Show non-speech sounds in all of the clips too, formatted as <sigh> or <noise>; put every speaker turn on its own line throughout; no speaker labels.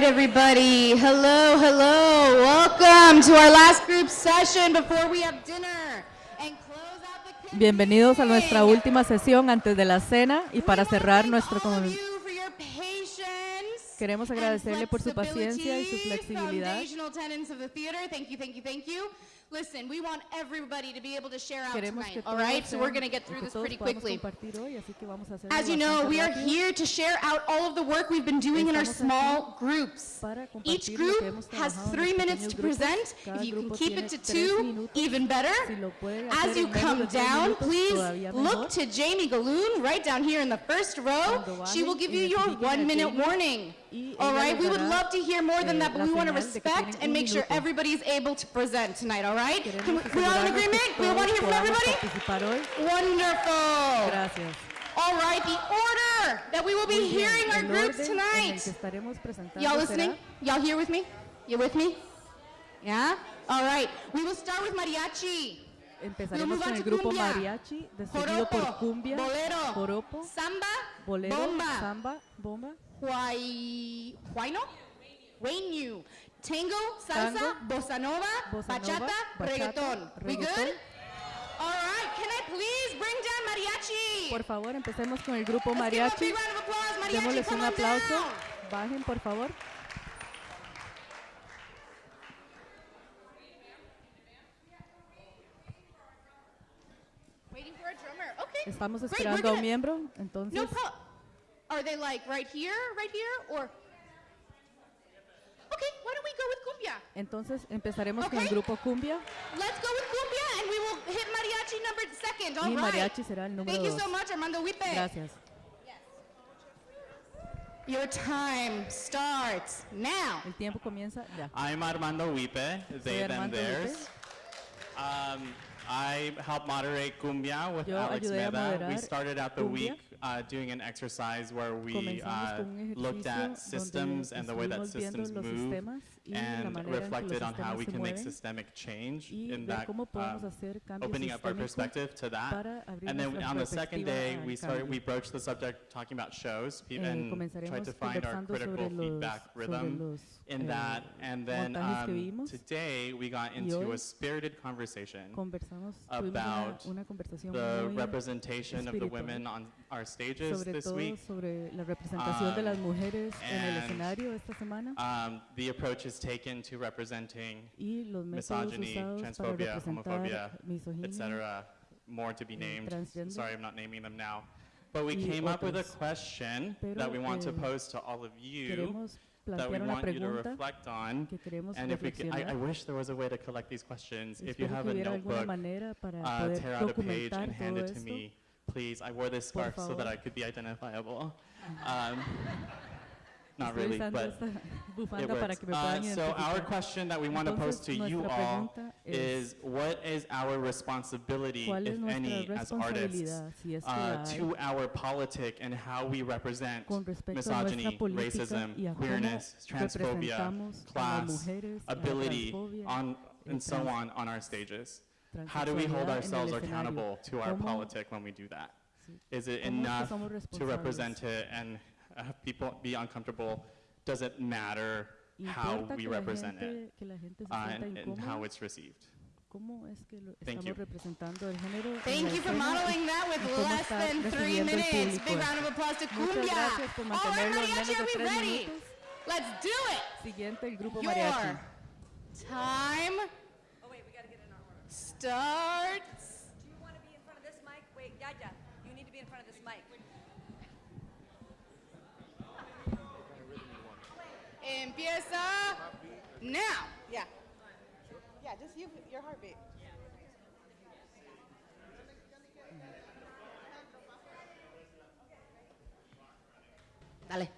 right, everybody. Hello, hello. Welcome to our last group session before we have dinner. And close out the
Bienvenidos a nuestra última sesión antes de la cena y para cerrar nuestro Queremos agradecerle por su paciencia y su flexibilidad.
Listen, we want everybody to be able to share out
Queremos
tonight, all right? So we're going to get through this pretty quickly.
hoy, así que vamos a hacerlo
As you know, we are here to share out all of the work we've been doing in our small groups. Each group has three minutes to present. If you can keep it to two, even better.
Si lo pueden
As you come down, please look to Jamie Galoon right down here in the first row. She will give you your one minute warning. All right, we would love to hear more than that, but we want to
señal de que
respect and make sure
minuto.
everybody's able to present tonight, all right? Can we, we all in agreement? We want to hear from everybody? Wonderful.
Gracias.
All right, the order that we will be
bien,
hearing our groups
orden en el
tonight. Y'all listening? Y'all here with me? You with me? Yeah? All right. We will start with mariachi.
Empezaremos
move
con
on
el
to
grupo
cumbia.
mariachi, seguido por cumbia,
bolero,
joropo,
samba,
bolero,
bomba,
samba, bomba,
huay, huayno, huaynu, tango, salsa,
Tango,
bossa nova,
bossa
bachata,
nova, bachata,
reggaeton. We good? All right. Can I please bring down mariachi?
Por favor, empecemos con el grupo mariachi.
Mariachi,
Démosles un aplauso.
down.
Bajen, por favor. Estamos
Great,
esperando a un miembro,
No
entonces
problem. Are they like right here, right here, or? Okay, why don't we go with cumbia?
entonces empezaremos con el
Ok.
grupo cumbia
Let's go with cumbia, and we will hit mariachi number second. All
y
right.
mariachi será el número
Thank you so much, Armando Huipe.
Gracias.
Your time starts now.
El tiempo comienza ya.
I'm Armando Huipe, they, them,
Armando
theirs. Um, I help moderate Cumbia with
Yo
Alex Meda. We started out the
Cumbia.
week uh, doing an exercise where we uh, looked at systems and the way that systems move.
sistemas. y la
and
manera en que los
reflected on how we can make systemic change in that um, opening up our perspective to that. And then on the second day, we started, we broached the subject talking about shows
Eh,
and
comenzaremos
tried to find our critical feedback rhythm in
eh,
that. And then um, today, we got into a spirited conversation
Conversamos, tuvimos una,
about the representation of the women on our stages this week.
sobre la representación de
Um,
las mujeres en el
and,
escenario esta semana
Um, the approach taken to representing misogyny, transphobia, homophobia, etc. More to be named. Sorry, I'm not naming them now. But we came up with a question
Pero,
that we want to
eh,
pose to all of you that we want you to reflect on. And if we could, I, I wish there was a way to collect these questions. If you have a notebook, uh, tear out a page and hand it to me, please. I wore this scarf so that. I could be identifiable. <laughs> Um, not really, but <laughs> it works. Uh, so our question that we want to pose to you all is, what is our responsibility, if any, as artists,
responsabilidad, si es que
uh, to our politic and how we represent
con respecto a nuestra
misogyny, racism,
y a cómo
queérness, transphobia, class,
mujeres, a la
ability, on, and so on on our stages? How do we hold
transexualidad en el
ourselves accountable to our
¿Cómo-
politic when we do that? Is it
¿Cómo es que
enough to represent it and have people be uncomfortable? Does it matter how we represent it
gente- que la gente se
uh, and, and how it's received?
¿Cómo es que lo
Thank you.
representando el género?
Thank you for modeling that with less than three minutes. Big round of applause to
Muchas
cumbia. All right, mariachi, are
de
we ready?
minutos.
Let's do it.
Siguiente, el grupo
Your
mariachi.
time
Oh, wait, we gotta get in our order.
starts.
Do you want to be in front of this mic? Wait, Yaya, you need to be in front of this mic.
Empieza now. Yeah. Yeah, just you, your heartbeat. Dale.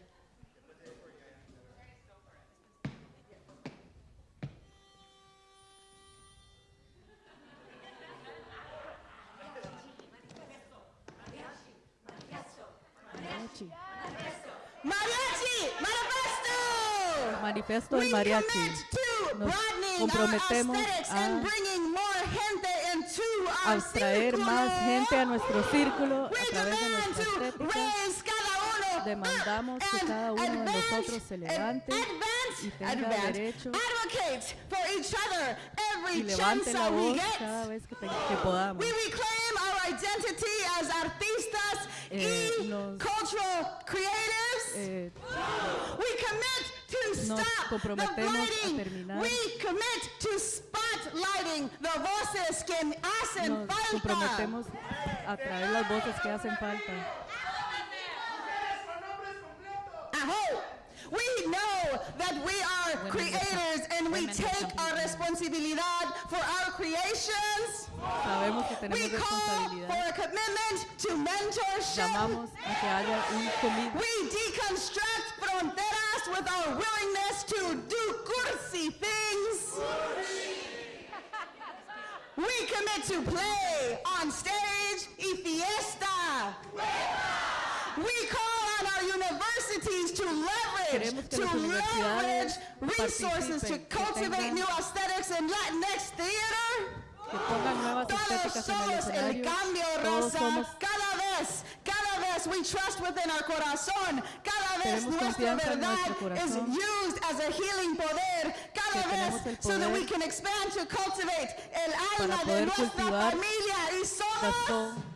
Mariachi.
Mariachi, manifesto.
manifiesto del mariachi. Nos comprometemos a abstraer más gente a nuestro círculo a través de nuestra estética. Demandamos que cada uno de nosotros se levante y tenga derecho y levante la voz cada vez que, que podamos. Eh, nos,
cultural creatives.
Eh,
we commit
nos comprometemos a terminar. Nos comprometemos a traer las voces que hacen falta.
Ajá. We know that we are
Women
creators and we take our
representan.
responsibilidad for our creations.
Sabemos que
We call for a commitment to mentorship.
Llamamos a que haya un
We deconstruct fronteras with our willingness to do cursi things. We commit to play on stage y fiesta. We call on our universities to leverage, to leverage resources to cultivate new aesthetics in Latinx theater.
que pongan nuevas
Todos
estéticas en el
somos el cambio, raza. Cada vez, cada vez we trust within our corazón. Cada vez nuestra verdad is used as a healing poder. Cada vez so that we can expand to cultivate el alma de nuestra familia y somos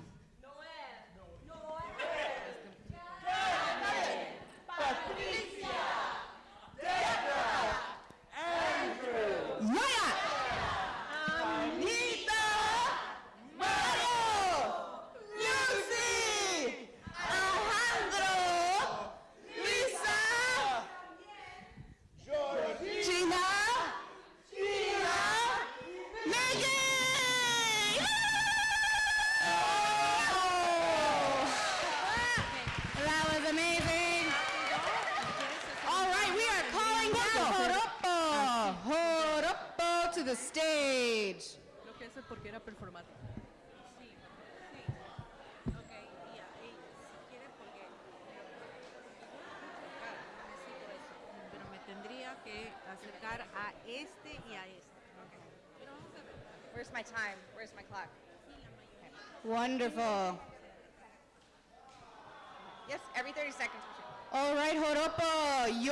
hace porque era performático.
Pero me tendría que acercar a este y a este. Where's my time? Where's my clock?
Wonderful.
Yes, every 30 seconds.
All right, Joropo,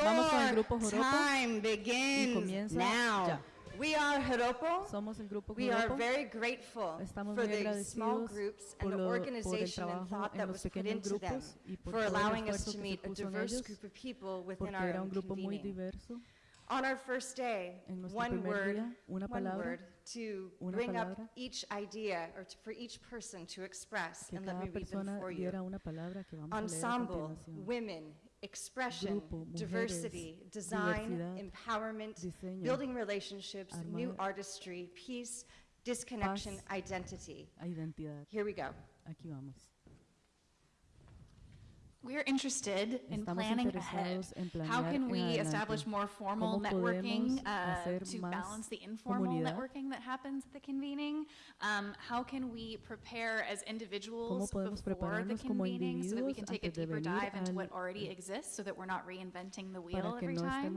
Vamos con el
your
grupo Joropo.
time
Y
begins
comienza
now.
ya.
We are Joropo.
Somos el grupo
We are very grateful
Estamos
for
muy
the small
agradecidos
groups
por,
and the
lo- por el
organization and
trabajo
thought
en
that
los
was put
pequeños
into them
grupos y por
for
todo el
allowing us
esfuerzo
to
que
meet a
puso en
diverse
ellos,
group of people within
porque
our
era un
own
grupo muy
convening.
diverso.
On our first day,
En nuestro
one
primer
word,
día, una
one
palabra,
word to
una
bring up
palabra.
each idea or to, for each person to express.
Que
And let
cada
me read them
persona
for you.
una palabra que vamos a leer a
Ensemble,
continuación.
women, expression,
Grupo, mujeres,
diversity, design, empowerment,
diseño,
building relationships, new artistry, peace, disconnection,
paz.
identity.
Identidad.
Here we go.
Aquí vamos.
We're interested in planning ahead. How can we
adelante.
establish more formal networking uh, to balance the informal
comunidad?
networking that happens at the convening? Um, how can we prepare as individuals before the convening so that we can take a deeper dive into what already exists so that we're not reinventing the wheel every
no
time?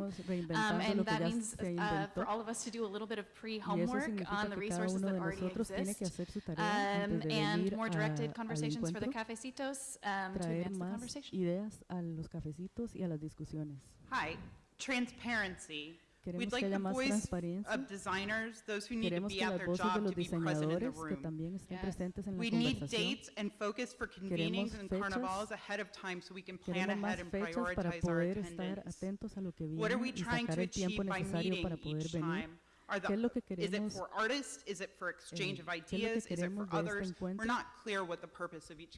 Um, and that means uh, for all of us to do a little bit of pre-homework on the resources that already exist.
que hacer su tarea
Um, and more directed
al
conversations for the cafecitos um, to advance the
más
conversation.
ideas a los cafecitos y a las discusiones.
Hi, transparency.
Queremos
We'd
que
like
haya
the
más
voice
transparencia.
of designers, those who need to
Queremos
be
que
at
las
their
voces de
job
los
to be present in the
diseñadores que
room.
también estén
Yes.
presentes en la
We need
conversación.
dates and focus for convenings
Queremos
and
fechas.
carnivals ahead of time so we can plan
Queremos
ahead
más
and
fechas para
prioritize our
poder estar
attendance.
atentos a lo que
What are we
viene y
trying
sacar
to
el tiempo
by
necesario
meeting
para poder
each
venir.
time?
¿Qué es lo que queremos? Eh, de este encuentro?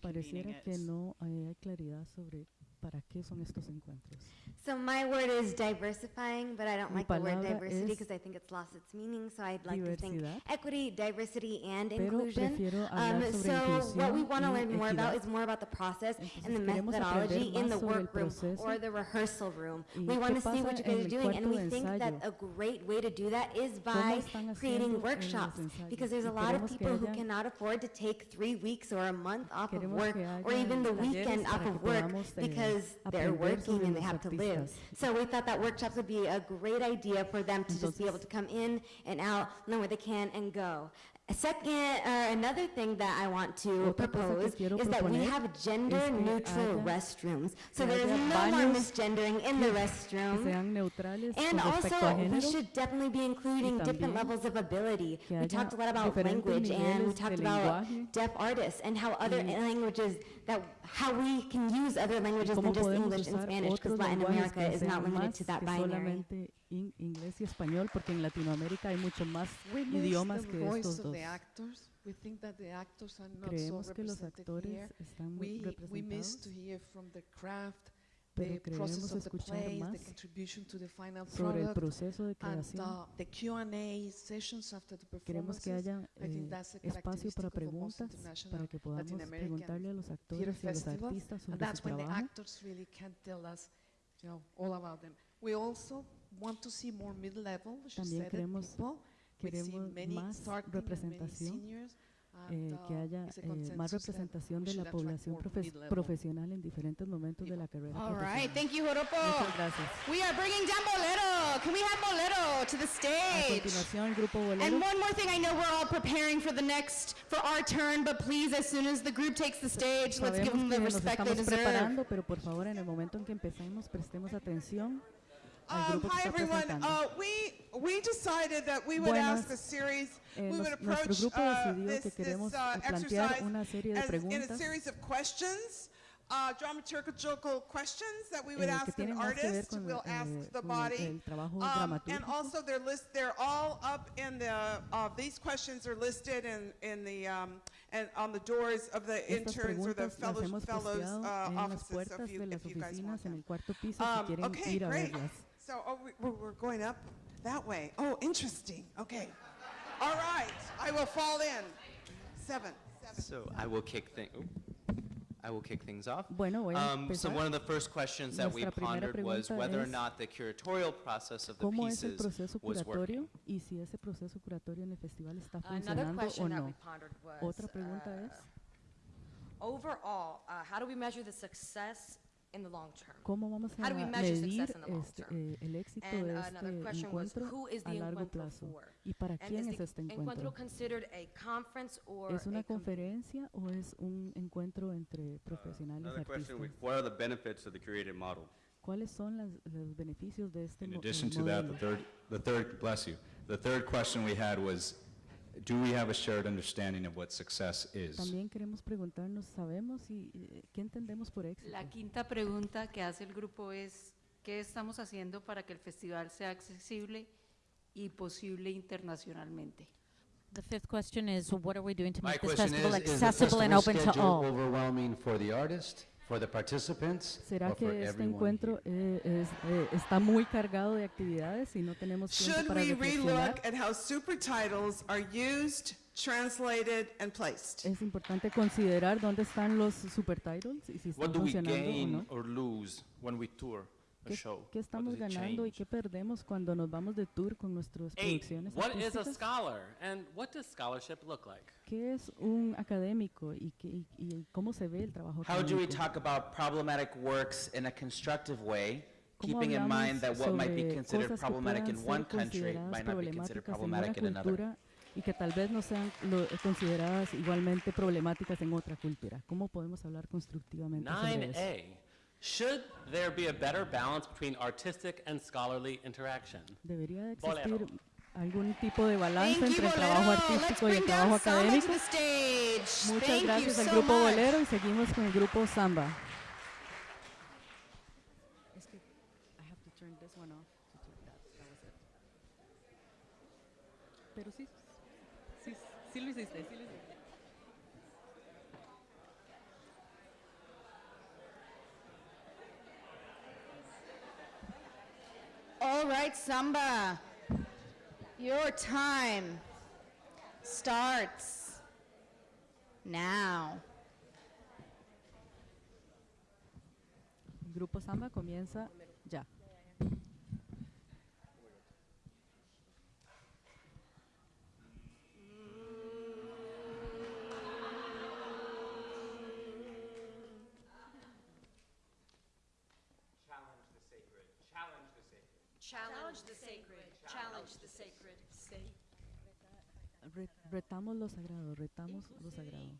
Pareciera que no hay claridad sobre para qué son estos encuentros.
So my word is diversifying, but I don't
Mi
like the word diversity because I think it's lost its meaning. So I'd like to think equity, diversity, and inclusion. Um, so what we want to learn more about is more about the process
Entonces
and the methodology in the workroom or the rehearsal room. We want to see what you guys are doing, and we think that a great way to do that is by creating
haciendo en los
workshops because there's a lot of people who cannot afford to take three weeks or a month off of work or even the weekend off of work
eh,
because they're working and they have to live. So we thought that workshops would be a great idea for them to just be able to come in and out, learn where they can and go. A second, uh, another thing that I want to
Otra cosa que
propose is that we have
gender-neutral
restrooms. So there is no more misgendering in the restroom. And
con respecto a
also, we should definitely be including different levels of ability. We talked a lot about language and we talked about deaf artists and how other languages, that how we can use other languages than just English and Spanish because Latin America is not limited to that binary.
in inglés y español porque en Latinoamérica hay muchos más
we
idiomas que estos dos.
Creemos so
que los actores están muy representados. Pero queremos escuchar
play,
más sobre el proceso de creación. Queremos que haya eh, espacio para preguntas, para que podamos preguntarle a los actores y a los artistas sobre su trabajo
want to see more mid-level, she
También queremos-
people.
Queremos más representación, eh, que
uh,
haya
a
eh, más representación de la población profe- profesional en diferentes momentos de la carrera
All right,
profesional.
thank you, Joropo.
Muchas gracias.
We are bringing down Bolero. Can we have Bolero to the
A
stage?
continuación, el grupo Bolero.
And one more thing, I know we're all preparing for the next, for our turn, but please, as soon as the group takes the stage, let's give
Sabemos
them the respect they deserve.
preparando, pero por favor, en el momento en que empecemos, prestemos atención
Um, hi, everyone. Uh, we, we decided that we would
Buenas.
ask a series,
Eh,
we would approach uh, this, this uh, exercise
una serie de
as in a series of questions, uh, dramaturgical questions that we would
eh,
see an
tienen más que ver
artist. We'll ask
eh,
the body. Um, and also, they're list, they're all up in the, uh, these questions are listed in, in the, um, and on the doors of the interns or the fellows, fellows uh, offices, so if you, if you guys want them.
el
Um, okay, great.
Verlas.
So, oh, we, we're, we're going up that way. Oh, interesting. Okay. All right. I will fall in. Seven. Seven.
So I will kick thing. I will kick things off.
Bueno, voy a
Um, so one of the first questions that we
Nuestra primera
pondered was whether or not the curatorial process of the
¿Cómo es el
pieces was working.
y si ese proceso curatorio en el festival está
Another
funcionando o
question that we
no?
pondered was,
Otra pregunta
uh,
es,
overall, uh, how do we measure the success in the long term?
¿cómo vamos a
How do we measure success in the long
este,
term?
eh, el éxito
And
de
another
este
question was,
encuentro
who is
a
the
largo
encuentro
plazo?
for?
¿Y para
And
quién
is
es este
encuentro
encuentro?
considered a conference or
¿Es una
a
conferencia o es un encuentro entre profesionales
Another question, we-
artistas?
what are the benefits of the model?
¿Cuáles son las- los beneficios de este
In addition
eh,
to that, the
modelo?
third, the third, bless you, the third question we had was, do we have a shared understanding of what success is?
También queremos preguntarnos, ¿sabemos y eh, qué entendemos por éxito?
La quinta pregunta que hace el grupo es, ¿qué estamos haciendo para que el festival sea accesible y posible internacionalmente?
The fifth question is, what are we doing to
My
make this
question
festival
is, is the
accessible and
festival
open to
schedule
all?
overwhelming for the artist, for the participants,
¿Será
or for
que este encuentro eh, es, eh, está muy cargado de actividades y no tenemos tiempo
Should
para
we
reflexionar?
relook at how super titles are used, translated, and placed?
Es importante considerar dónde están los supertitles y si están
What do we
funcionando o
gain
no.
or lose when we tour
¿Qué, qué
What
estamos ganando y qué perdemos cuando nos vamos de tour con nuestras
Eight,
producciones
what is a scholar and what does scholarship look like?
¿Qué es un académico y, qué- y- y cómo se ve el trabajo
How do we
académico?
talk about problematic works in a constructive way,
¿Cómo
keeping in mind that what might be considered problematic in one country might not be considered problematic in another?
y que tal vez no sean lo- consideradas igualmente problemáticas en otra cultura? ¿Cómo podemos hablar constructivamente sobre eso?
9A. Should there be a better balance between artistic and scholarly interaction?
¿Debería de
Bolero.
existir algún tipo de balance
Thank
entre el trabajo artístico y el trabajo académico? Muchas
Thank
gracias al
so
grupo
much.
Bolero y seguimos con el grupo Samba. Pero sí, sí, sí lo hiciste, sí
Right, Samba. Your time starts now.
Grupo Samba comienza
Challenge the sacred. Challenge the sacred.
Re- retamos lo sagrado, retamos lo sagrado.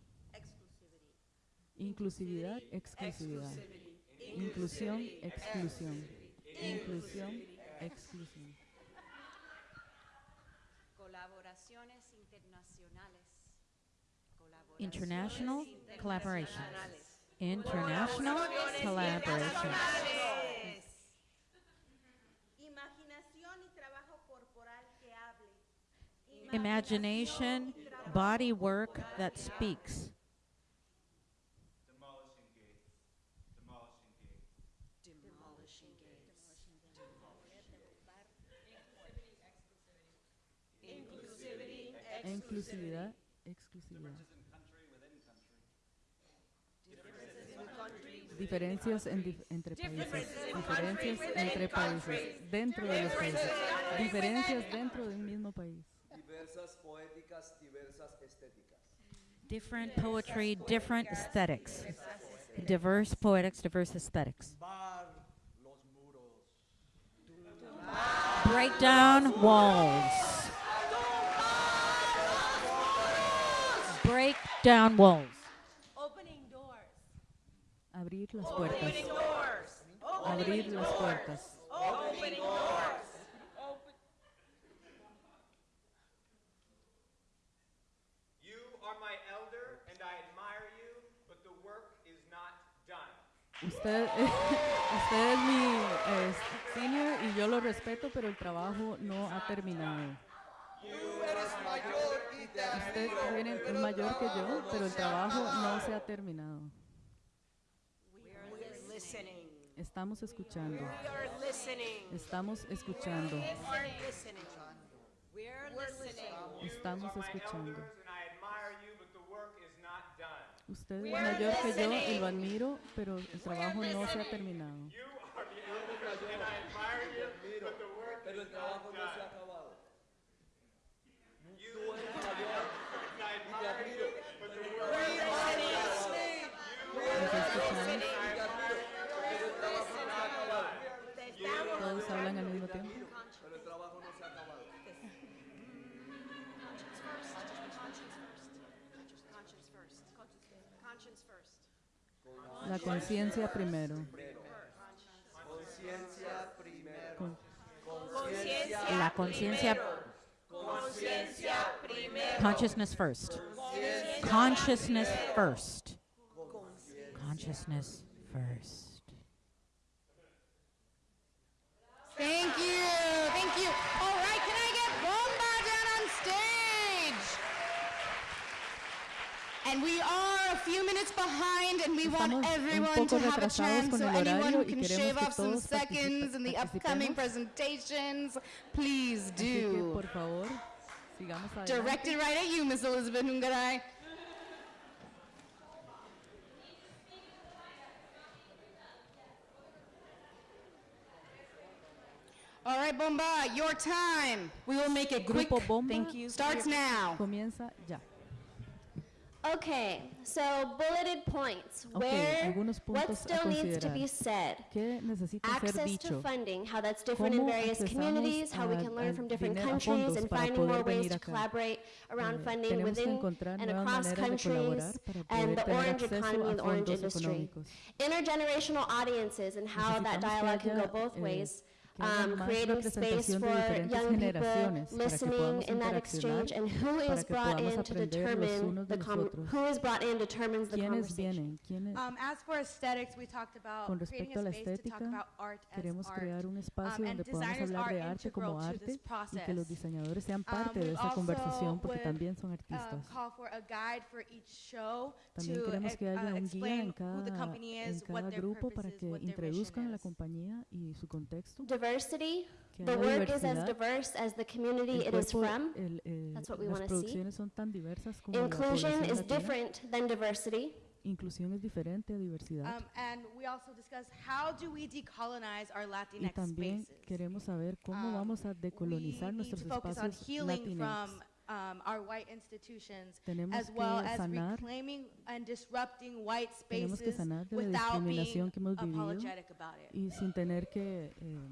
Inclusividad, exclusividad. Inclusión, exclusión. Inclusión, exclusión.
Colaboraciones internacionales.
International collaborations. International collaborations. Imagination, body work that speaks.
Inclusividad, exclusividad. Diferencias en dif- entre países. Diferencias entre países. Dentro de los países. Diferencias dentro de un mismo país.
Diversas poéticas, diversas estéticas.
Different poetry, different aesthetics. Diverse poetics, diverse aesthetics. Break down walls. Break down walls.
Opening doors.
Abrir las puertas. Abrir las puertas. Usted, <laughs> usted es mi eh, senior y yo lo respeto, pero el trabajo no ha terminado. Usted tiene mayor que yo, pero el trabajo no se ha terminado. Estamos escuchando. Estamos escuchando. Estamos escuchando. Usted es mayor que yo y lo admiro, pero el trabajo no se ha terminado.
You are the elder, and I admire you, but the work
Pero
is
el trabajo
not
no se ha acabado.
You
Tú eres mayor y te admiro,
La conciencia primero.
Conciencia primero. Conciencia
La conciencia,
Conciencia primero.
consciousness first. Consciousness first. Consciousness first.
Thank you. Thank you. All right, can I get Bomba down on stage? And we are a few minutes behind, and we want
Estamos un
everyone
poco
to have a
retrasados
chance.
con
So
el
anyone
horario
who
y
can
queremos
shave
que
off some
todos
seconds in the upcoming
participemos.
presentations, please
Así que,
do.
por favor, sigamos adelante.
Directed right at you, Miss Elizabeth Nungaray. All right, Bomba, your time. We will make it quick.
Bomba
Thank you. Starts now.
Comienza ya.
Okay, so bulleted points. Where,
algunos
what still needs to be said?
¿Qué ser
Access to funding, how that's different in various communities, how we can learn from different countries, and finding more ways to collaborate around
Eh,
funding within and across countries and the orange economy and the orange industry. Intergenerational audiences and how that dialogue can go both
eh,
ways. um, creating space for young people listening in that exchange and who is brought in to determine the who is brought in determines the conversation.
As for aesthetics, we talked about
Con a la estética, queremos crear un espacio donde hablar de arte como arte y que los diseñadores sean parte de esa conversación porque también son artistas. También queremos que haya un guía en cada, en cada grupo.
Diversity, the work is as diverse as the community
El
it is from.
el, eh,
That's what we want to see.
son tan diversas como
Inclusion is
latina.
different than diversity.
Inclusión es diferente a diversidad.
Um, and we also discussed how do we decolonize our
y
Latinx
también
spaces.
queremos saber cómo
Um,
vamos a decolonizar nuestros
to focus on
espacios
healing
latinos.
from um, our white institutions,
Tenemos
as well
que
as
sanar-
reclaiming and disrupting white
Tenemos que
spaces
sanar de la
without being
discriminación que hemos vivido
apologetic about it.
y sin tener que eh,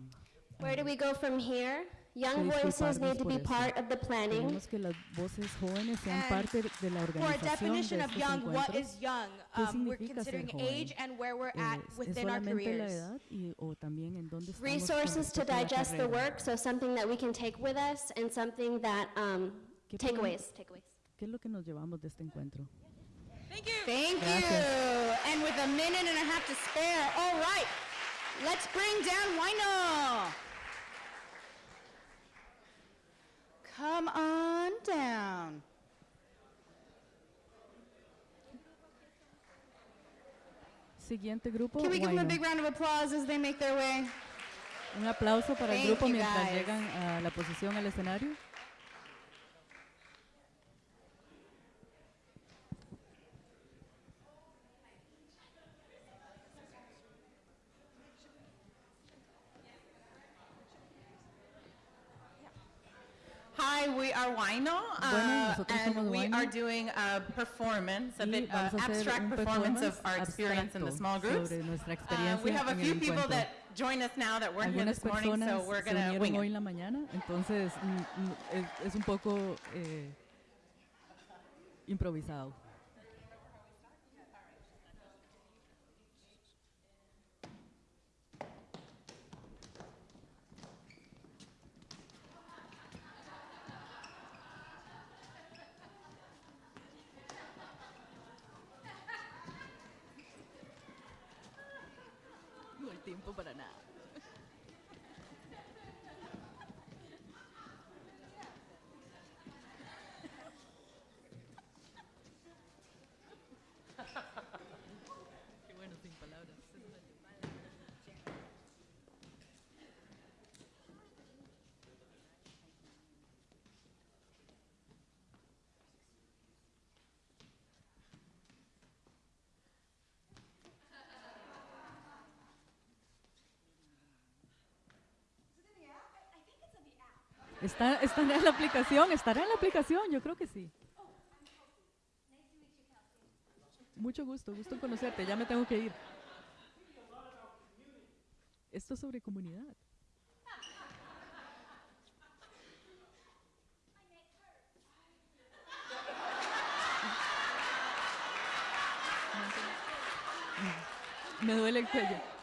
Where do we go from here? Young voices need to be part of the planning.
Queremos que las voces jóvenes sean
And
parte de la
For a
organización de
definition of young, what
encuentros.
is young? Um, we're considering age and where we're at
¿Es, es
within our
solamente la
careers.
edad y, o también en dónde
Resources to
respecto la
digest the work, so something that we can take with us and something that, um,
¿Qué
takeaways, takeaways.
¿Qué es lo que nos llevamos de este encuentro?
Thank you. Thank
Gracias.
you. And with a minute and a half to spare, all right, let's bring down Wino. Come on down.
Siguiente grupo.
Can we give them a big round of applause as they make their way?
Un aplauso para el
Thank
grupo
you,
mientras
guys.
llegan a la posición al escenario.
Are
Huayno,
uh,
nosotros
and we
Huayno.
are doing a performance, a bit uh,
vamos a hacer
abstract
un
performance of our experience in the small groups. Uh, we have a few people
encuentro.
that join us now that weren't here this morning, so we're going to wing
hoy
it.
en la mañana, entonces mm, mm, es, es un poco eh, improvisado. Tiempo para nada. Qué bueno sin palabras. Está, está en la aplicación, estará en la aplicación, yo creo que sí. Mucho gusto, gusto conocerte, ya me tengo que ir. Esto es sobre comunidad. Me duele el cuello.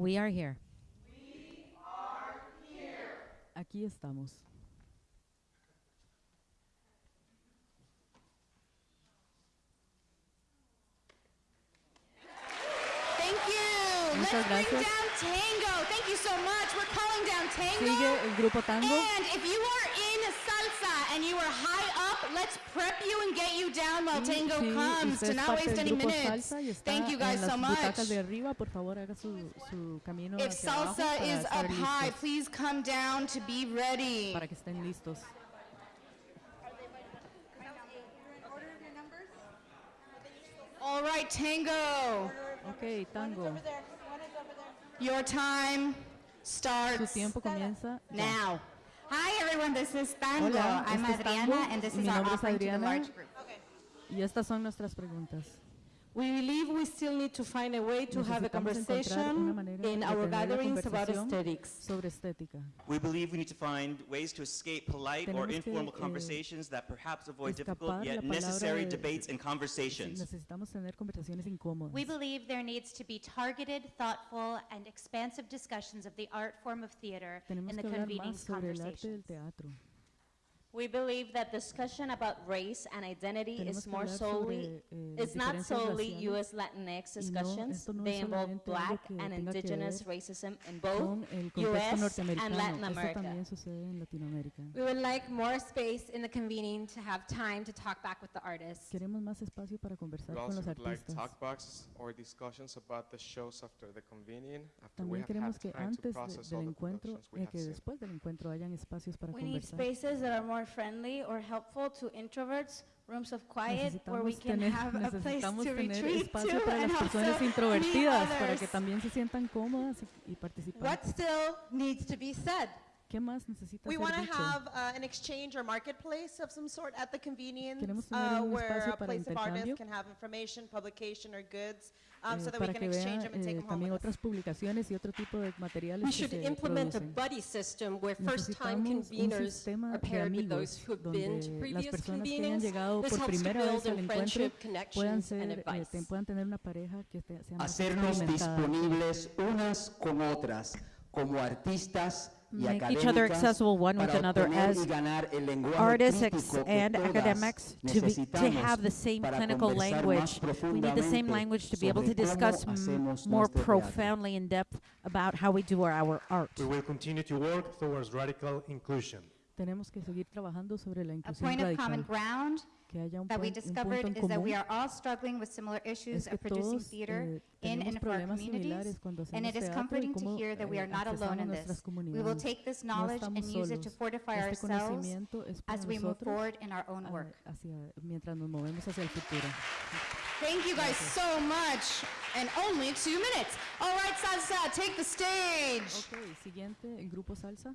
We are here. We are here.
Aquí estamos.
Thank you.
Muchas
Let's bring down Tango. Thank you so much. We're calling down Tango.
Sigue el grupo Tango.
And if you are in salsa and you are high up, let's prep you and get you down while Tango
si
comes to not waste any minutes.
salsa y está
Thank you guys so much.
arriba, favor su, su
If salsa is up high, please come down to be ready.
para que estén listos.
All right, Tango.
Ok, tango.
Your time starts
tiempo comienza ya.
now.
Hi everyone, this is Tango.
Hola,
I'm
este es
Adriana
Tango,
and this is
mi
our offering to the
Adriana.
large group.
Y estas son nuestras preguntas.
We believe we still need to find a way to have a
Necesitamos encontrar una
conversation in our gatherings about aesthetics.
sobre estética.
We believe we need to find ways to escape polite or
Tenemos que,
informal
eh,
conversations that perhaps avoid difficult yet necessary
de-
debates and conversations.
Necesitamos tener conversaciones incómodas.
We believe there needs to be targeted, thoughtful, and expansive discussions of the art form of theater
Tenemos
in the
que
convening
más sobre el
conversations.
Teatro.
We believe that discussion about race and identity
Tenemos
is more solely,
sobre, eh,
it's not solely. U.S. Latinx
Y no,
discussions.
no
They involve black and indigenous racism in both
el contexto
U.S. and. Latin America.
también sucede en Latinoamérica.
We would like more space in the convening to have time to talk back with the artists.
Queremos más espacio para conversar
We
con
also
los
would like
artistas.
talk boxes or discussions about the shows after the convening, after we
También
have
queremos
had
que
time to
antes de-
process
del
all the
encuentro,
productions we
eh,
have
que
seen.
después del encuentro hayan espacios para
We need spaces that are more friendly or helpful to introverts
rooms of quiet where we can
tener,
have a place to
tener
retreat
espacio
to
para las personas introvertidas, para que también se sientan cómodas y, y participar.
What still needs to be said?
¿Qué más necesita
We want to have uh, an exchange or marketplace of some sort at the convenience, uh, where a place of artists can have information, publication, or goods, um,
eh,
so that we can exchange them and take
eh,
them home
también
with us.
otras publicaciones y otro tipo de materiales
We should implement a buddy system where first-time conveners are paired with those who have been to previous convenings. This helps to build in friendship, connections,
ser,
and
eh,
advice.
te- puedan tener una pareja que esté- sea más
Hacernos
experimentada.
disponibles unas con otras como artistas y
Make each other accessible one with another as
y ganar el lenguaje
artists ex- and academics to, be, to have the same clinical language. We need the same language to be able to discuss more profoundly in depth about how we do our, our art.
We will continue to work towards radical inclusion.
Tenemos que seguir trabajando sobre la
A
inclusión
point of common
radical. Que haya un,
that we
un
discovered
punto en
is that we
común
are all struggling with similar issues
es que
of producing
todos
theater
eh,
in
tenemos
and for our
problemas
communities,
similares cuando
and
hacemos
it is
teatro y
comforting to
cómo
hear that we
eh,
are not
accesamos
alone in
nuestras
this. We will
comunidades.
take this
No
knowledge and
estamos
use it to
solos.
fortify
Este
ourselves
conocimiento es para
as we move
nosotros,
forward in our own
ah,
work.
hacia- mientras nos movemos hacia el futuro.
Thank you guys so much. And only two minutes. All right, Salsa, take the stage.
Ok, siguiente, el grupo salsa.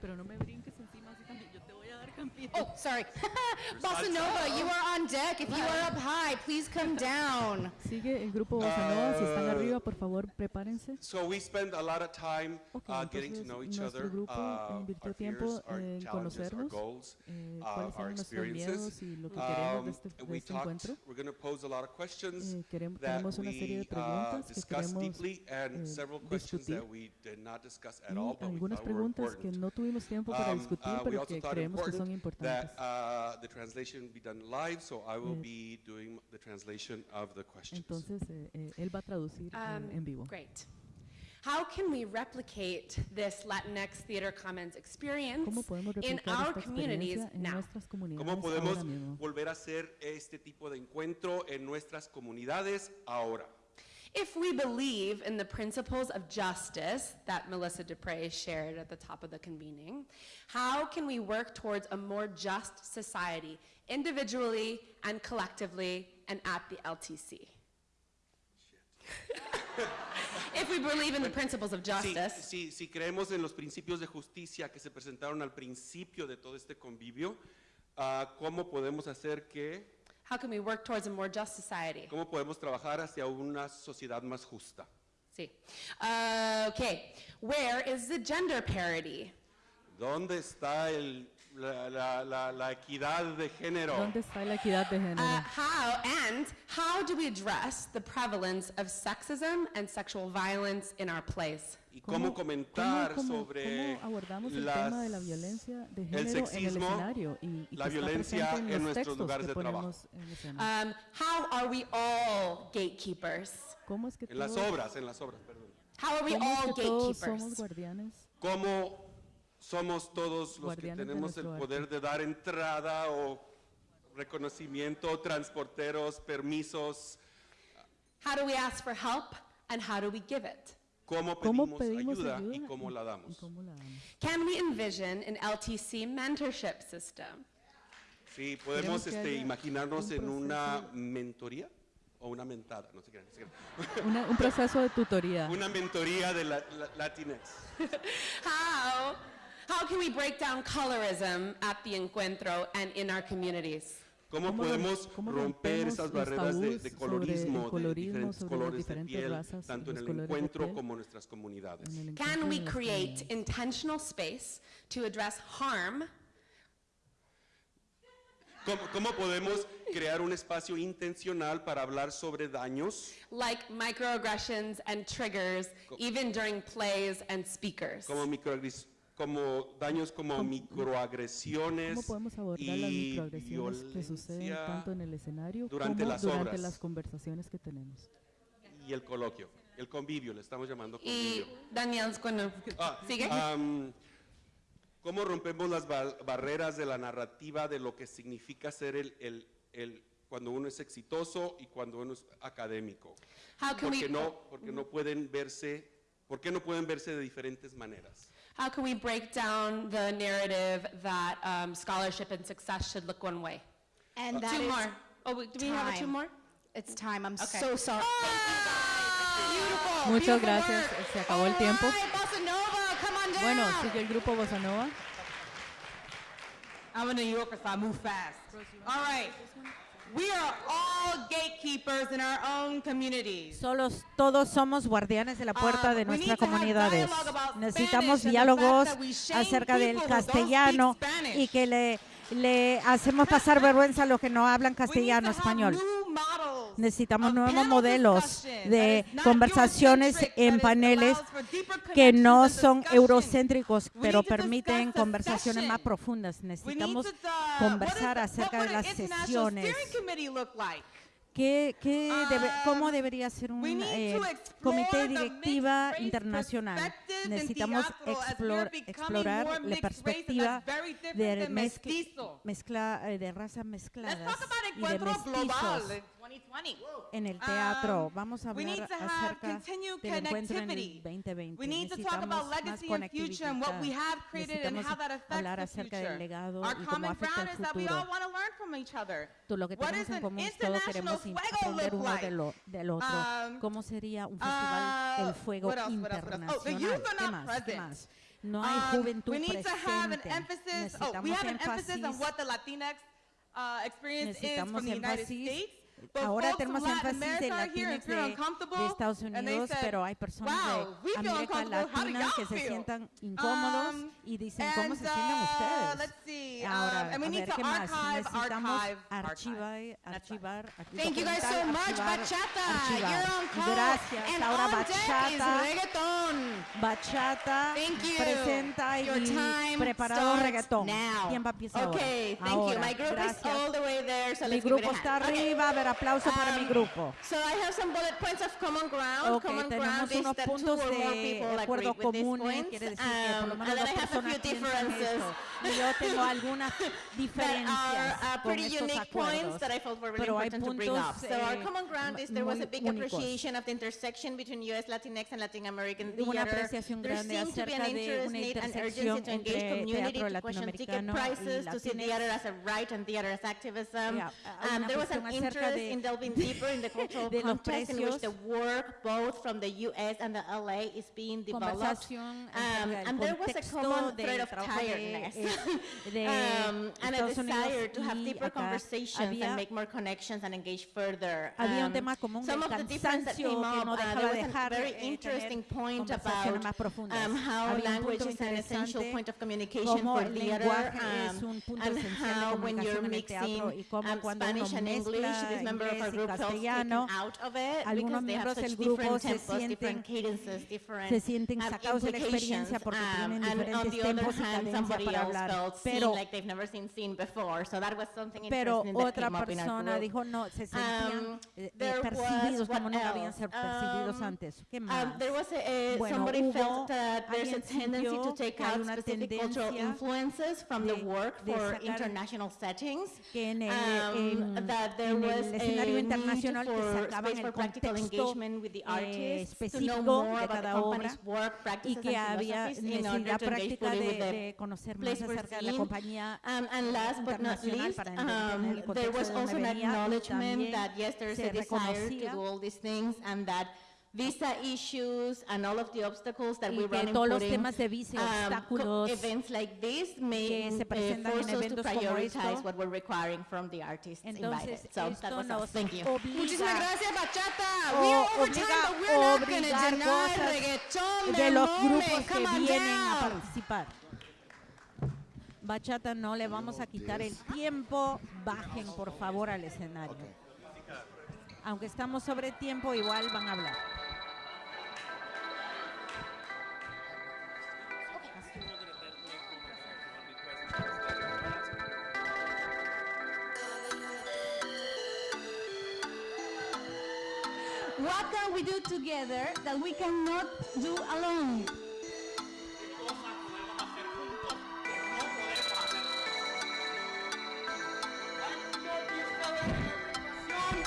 Pero no me brinques encima así también. Yo te voy a dar campito.
Oh, sorry. <laughs> Bossa Nova, you are on deck. If you are up high, please come <laughs> down.
Sigue el grupo Bossa Nova. Si están
Uh,
arriba, por favor, prepárense.
So we spend a lot of time uh, getting to know each other,
grupo
uh,
invirtió
our
tiempo en
challenges, our
conocernos,
goals,
eh,
uh,
cuáles
our
eran nuestros
experiences.
miedos y lo que queremos
Um,
de este,
and
de
we
este
talked,
encuentro.
we're going to pose a lot of questions
Eh, queremos-
that
tenemos una serie de
we uh,
preguntas que
discussed
queremos,
deeply and
eh,
several questions
discutir.
that we did not discuss at
Y
all, but we
algunas
thought were
preguntas que no tuvimos tiempo para
Um,
discutir,
compartir,
pero que creemos que son importantes.
Mm.
Entonces, eh, eh, él va a traducir eh,
um,
en vivo.
Great. How can we replicate this Latinx theater commons experience in our communities now?
¿Cómo podemos volver este tipo de encuentro en nuestras comunidades ahora?
If we believe in the principles of justice that Melissa Dupre shared at the top of the convening, how can we work towards a more just society, individually and collectively and at the LTC? if we believe in the principles of justice,
si- si creemos en los principios de justicia que se presentaron al principio de todo este convivio, ah, ¿cómo podemos hacer que,
how can we work towards a more just society?
cómo podemos trabajar hacia una sociedad más justa?
See. Uh, okay. Where is the gender parity?
¿Dónde está el- la, la- la- la equidad de género?
¿Dónde está la equidad de género?
Uh, how and how do we address the prevalence of sexism and sexual violence in our plays?
¿Y cómo comentar
cómo-
sobre
cómo abordamos el
las-
tema de la violencia de
el
género en el
sexismo,
escenario y, y
la violencia
en,
en
los
nuestros
textos
lugares de trabajo?
Um, how are we all gatekeepers?
¿Cómo es que
En las
todos-
obras, en las obras, perdón.
How are we
¿Cómo es
all gatekeepers?
somos guardianes?
¿Cómo somos todos los que tenemos el poder de dar entrada o reconocimiento, transporteros, permisos?
How do we ask for help and how do we give it?
¿Cómo
¿Cómo
pedimos,
pedimos
ayuda,
ayuda
y cómo la damos?
¿Y cómo la damos?
Can we envision an LTC mentorship system?
Sí, podemos este, imaginarnos
un
en una mentoría o una mentada, no sé qué. no sé qué. <laughs>
Una- un proceso de tutoría.
Una mentoría de la, la- Latinx. <laughs>
How, how can we break down colorism at the encuentro and in our communities?
¿Cómo,
¿Cómo
podemos
cómo
romper esas barreras de, de
el
colorismo, de
colorismo,
diferentes colores de
diferentes
piel,
razas
tanto en el
de
encuentro
piel?
como en nuestras comunidades?
En
Can we
de
create intentional space to address harm
¿Cómo, cómo podemos crear un espacio intencional para hablar sobre daños,
like microaggressions and triggers, even during plays and speakers?
como, microagres- como daños como microagresiones
¿Cómo podemos abordar las
y
microagresiones que suceden tanto en el escenario
durante
como
las
durante
obras?
las conversaciones que tenemos?
y el coloquio? El convivio, le estamos llamando
Y
convivio.
Daniel, cuando
Ah,
sigue.
¿Cómo rompemos las ba- barreras de la narrativa de lo que significa ser el, el- el- cuando uno es exitoso y cuando uno es académico?
How can
Porque
we-
no, porque no pueden verse, ¿por qué no pueden verse de diferentes maneras?
How can we break down the narrative that um, scholarship and success should look one way?
And that
two
is
more. Oh, wait, do we have a two more?
It's time. I'm
Okay.
so sorry.
Muchas gracias. Se acabó el tiempo.
Bossa Nova, come on down.
Bueno, sigue el grupo Bossa Nova.
I'm a New Yorker, so I move fast. All right. We are all gatekeepers in our own communities.
Solos, todos somos guardianes de la puerta
Um,
de
need
nuestras comunidades. Necesitamos diálogos acerca del castellano y que le, le hacemos pasar vergüenza a los que no hablan castellano, español. Necesitamos nuevos modelos de conversaciones en paneles que no son eurocéntricos, pero permiten conversaciones más profundas. Necesitamos conversar acerca de las sesiones. ¿Qué, qué debe, ¿Cómo debería ser un eh, comité directiva internacional? Necesitamos
explore,
explorar la perspectiva de mezcla, mezcla, de razas mezcladas y de mestizos en el teatro. Vamos a hablar acerca del encuentro en el 2020. Necesitamos más conectividad. Necesitamos hablar acerca del legado y cómo afecta
el
futuro. Todo lo que tenemos en común es
todos
queremos aprender uno de lo, del otro. ¿Cómo sería un festival del fuego internacional? ¿Qué más? ¿Qué más? No hay juventud presente. Necesitamos énfasis. Necesitamos énfasis Ahora tenemos énfasis
en
latinos de, de, Estados Unidos, pero hay personas
wow,
de América Latina que se sientan incómodos y dicen, and, ¿cómo se sienten ustedes?
Uh,
Ahora. Necesitamos archivar, archivar,
Thank you guys so much, you're on call.
Gracias,
and
Ahora Bachata, Bachata presenta y preparado reggaetón. Tiempo empieza
okay,
ahora. Grupo está arriba aplauso para mi
Um,
grupo.
So I have some bullet points of common ground.
Ok,
common
tenemos
ground is
unos
that two
puntos
or more
de
people agree
acuerdo comunes,
points.
quiere decir que por lo
Um,
menos
and then
dos
I have a
personas
few
piensan
differences
esto. Y yo tengo <laughs> algunas diferencias
are uh,
con
pretty
estos
unique points
acuerdos.
that I felt were really
Pero hay
important to bring up.
puntos
So our
eh,
common ground is there was a big
únicos.
appreciation of the intersection between U.S. Latinx and Latin American
Una
theater.
apreciación
There
grande acerca de una intersección entre
community
teatro latinoamericano y
prices, to see
Latinx.
theater as a right and theater as activism.
Yeah,
Um,
una
there was an interest
de-
in delving deeper in the <laughs> cultural
de los
context in which the work both from the U.S. and the L.A. is being developed. Um, and there was a common thread of tiredness <laughs> um, and a desire to have deeper conversations and make more connections and engage further.
Había un
Um,
tema común
some of the difference that came up,
no
uh, there was a very
eh,
interesting point about um, how language is an essential point of communication for theater, um, and how when you're
comunicación en el teatro
mixing um, Spanish and English, this member of our
inglés y castellano. Algunos miembros del grupo se sienten, se sienten sacados de la experiencia porque tienen diferentes tempos y cadencia para hablar. Pero, pero otra persona dijo, no, se sentían eh, eh, percibidos como no percibidos antes. ¿Qué más? bueno, hubo, que hay una
influences from the work for international settings.
Que el,
um,
escenario
eh,
internacional que
se
el contexto eh, específico de cada obra y que había necesidad práctica de, de, conocer más acerca de la compañía
um, and last but not least,
para entender
um, el
contexto there was
also an acknowledgement that yes, there is a desire to do all these things and that visa issues and all of the obstacles that
Y
we run
todos los temas de visa
um,
obstáculos
events like this may
que se
uh,
presentan en
force us to
eventos como
prioritize
esto.
what we're requiring from the artists
Entonces,
invited. So that
esto
was us.
nos
Thank you.
obliga
Muchísimas gracias, Bachata. We are over
obliga
time, but we're not deny reggaeton
de los
moment.
grupos que vienen a participar. Bachata, no le vamos a quitar el tiempo. Bajen, por favor, al escenario. Aunque estamos sobre tiempo, igual van a hablar.
What can we do together that we cannot do alone?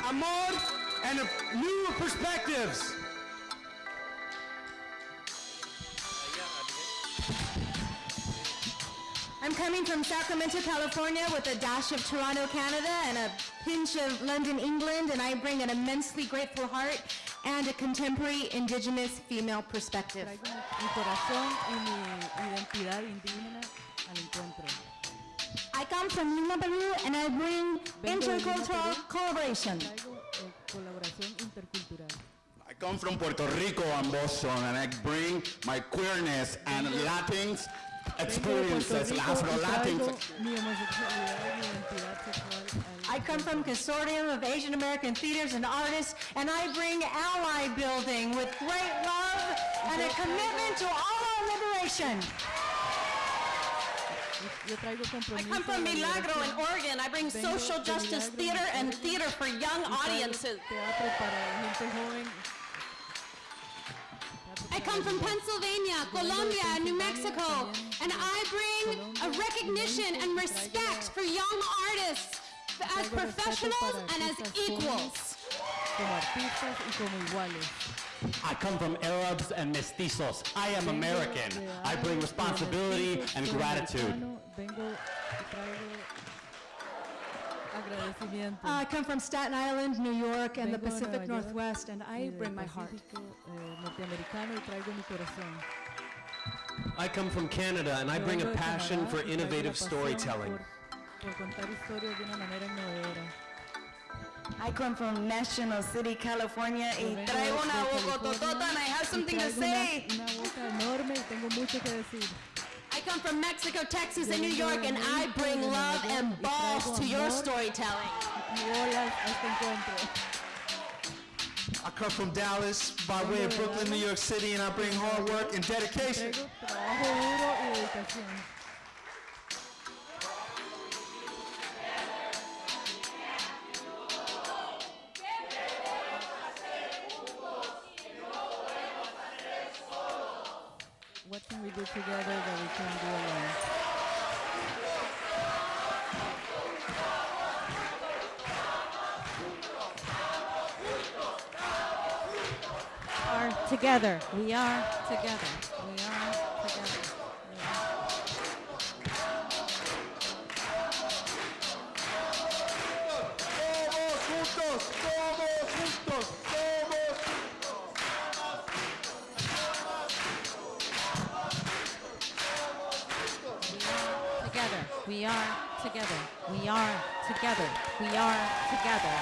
amor, and new perspectives.
Coming from Sacramento, California with a dash of Toronto, Canada and a pinch of London, England, and I bring an immensely grateful heart and a contemporary indigenous female perspective.
Traigo mi, mi corazón y mi identidad indígena al encuentro.
I come from Lima, Peru, and I bring
Vengo de Lima,
intercultural collaboration.
Traigo colaboración intercultural.
I come from Puerto Rico and Boston, and I bring my queerness and mm-hmm. Latinx
Vengo de
experiences,
Puerto
Afro
Rico y
Latinx.
traigo mi homosexualidad y mi identidad sexual al
I come from Consortium of Asian American Theaters and Artists, and I bring ally building with great love and a commitment to all our liberation.
I come from Milagro in. Oregon. I bring social justice theater and theater for young audiences.
Come from Pennsylvania, Colombia, and New Mexico, and I bring a recognition and respect for young artists as professionals and as equals.
jóvenes, Como artistas y como iguales.
I come from Arabs and mestizos. I am American. I bring responsibility and gratitude.
Vengo y agradecimiento.
I come from Staten Island, New York, and the
Vengo de
Pacific
York
Northwest, and I bring my heart.
Eh, y mi corazón.
I come from Canada and I bring a passion for
y traigo la
innovative storytelling.
Por, por contar historias de una manera innovadora.
I come from National City, California, y traigo una bocototota and I have something to say.
Una, boca enorme y tengo mucho que decir.
I come from Mexico, Texas, and New York, and I bring love and balls to your storytelling.
y olas a este encuentro.
I come from Dallas by way of Brooklyn, New York City, and I bring hard work and dedication.
Can we do together that we can do alone?
We are together. We are together. Are together. We are together. We are together.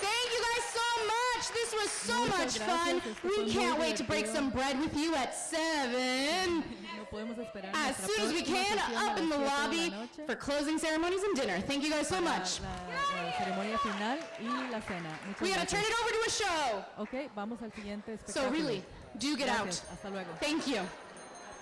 Thank you guys so much. This was so much fun. We can't wait to break some bread with you at 7.
No
As soon as we can, up in the
7 de la
lobby for closing ceremonies and dinner. Thank you guys so much.
La, la ceremonia final y la cena. Muchas
We gotta turn it over to a show.
Ok, vamos al siguiente espectáculo.
So really, do get
Gracias,
out.
Hasta luego.
Thank you.